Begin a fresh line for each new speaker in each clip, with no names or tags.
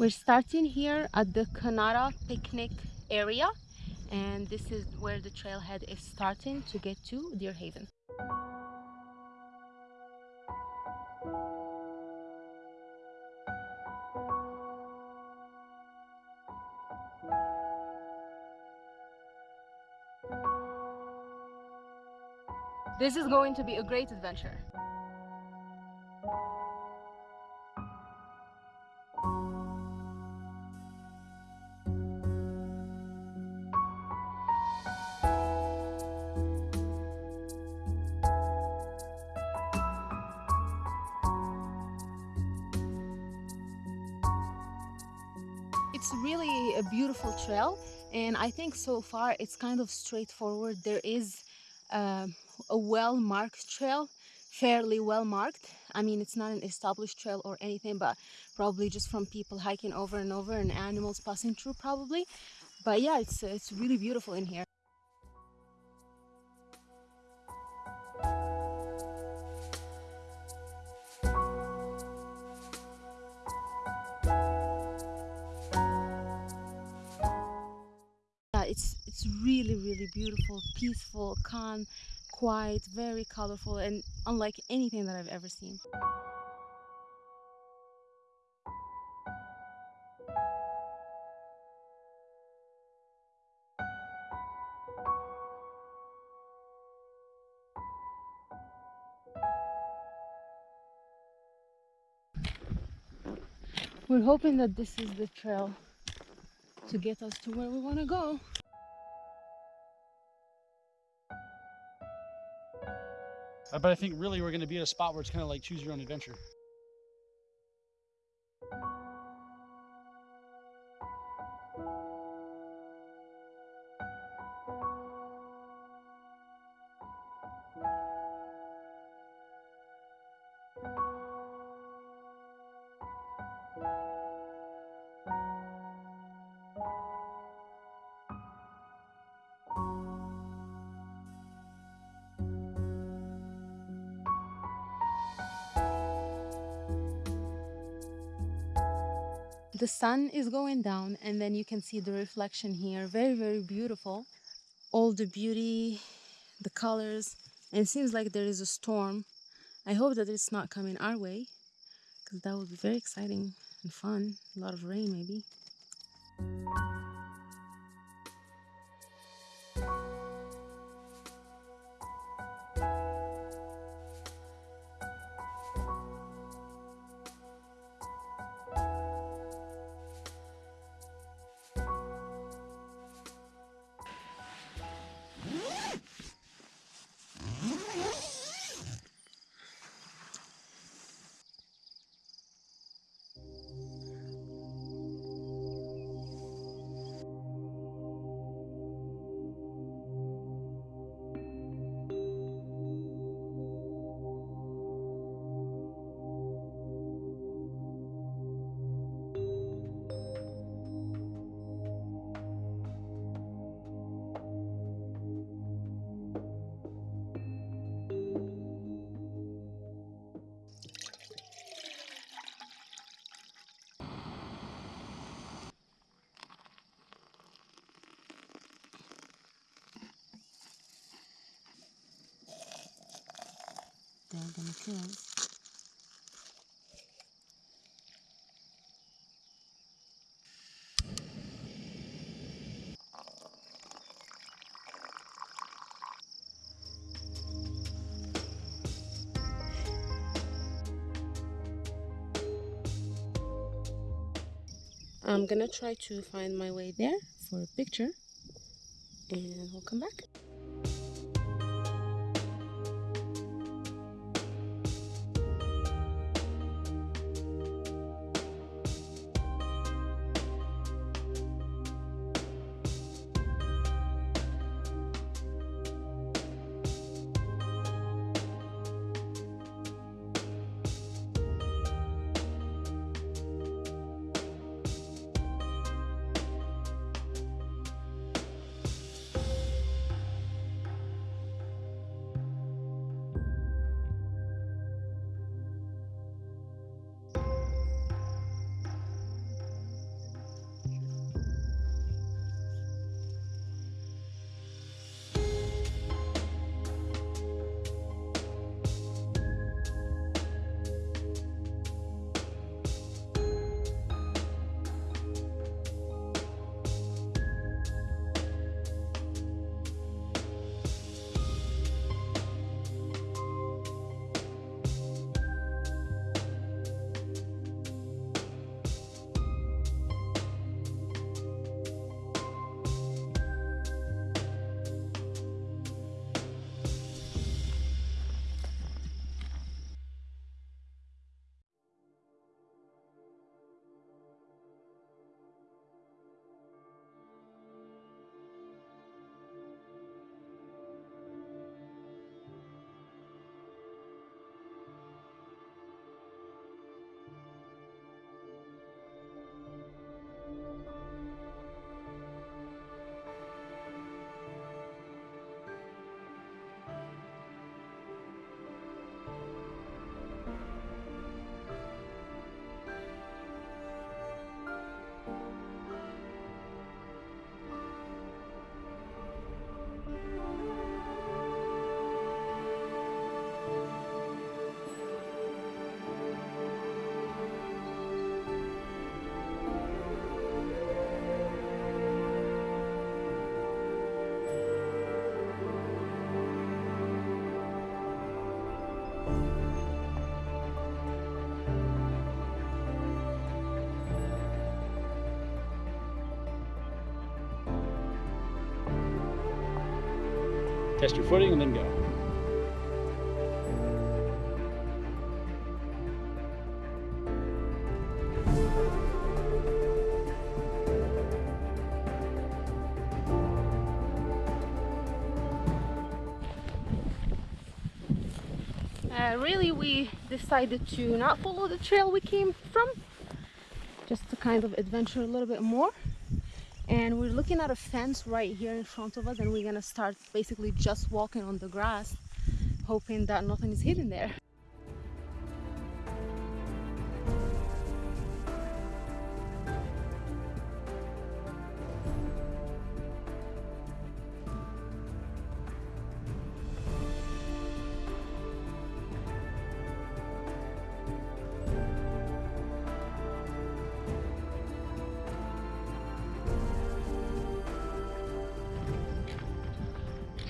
We're starting here at the Kanara picnic area and this is where the trailhead is starting to get to Deer Haven. This is going to be a great adventure. It's really a beautiful trail and I think so far it's kind of straightforward. There is um, a well-marked trail, fairly well marked. I mean, it's not an established trail or anything, but probably just from people hiking over and over and animals passing through probably. But yeah, it's, it's really beautiful in here. It's really really beautiful peaceful calm quiet very colorful and unlike anything that i've ever seen We're hoping that this is the trail to get us to where we want to go.
Uh, but I think really we're going to be at a spot where it's kind of like choose your own adventure.
The sun is going down and then you can see the reflection here. Very very beautiful. All the beauty the colors and it seems like there is a storm. I hope that it's not coming our way because that would be very exciting and fun. A lot of rain maybe they're gonna kill us. I'm gonna try to find my way there for a picture and we'll come back.
Test your footing and then go.
Uh, really, we decided to not follow the trail we came from, just to kind of adventure a little bit more. And we're looking at a fence right here in front of us, and we're gonna start basically just walking on the grass, hoping that nothing is hidden there.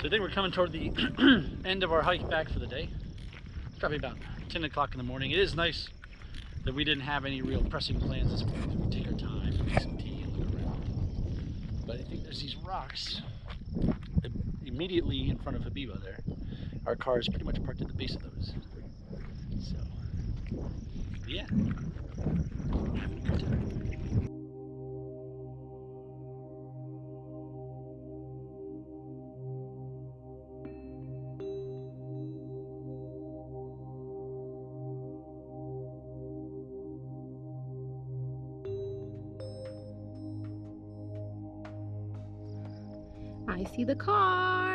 So I think we're coming toward the end of our hike back for the day. It's probably about 10 o'clock in the morning. It is nice that we didn't have any real pressing plans this morning. We take our time, make some tea, and look around. But I think there's these rocks immediately in front of Habiba there. Our car is pretty much parked at the base of those. So, yeah.
I see the car.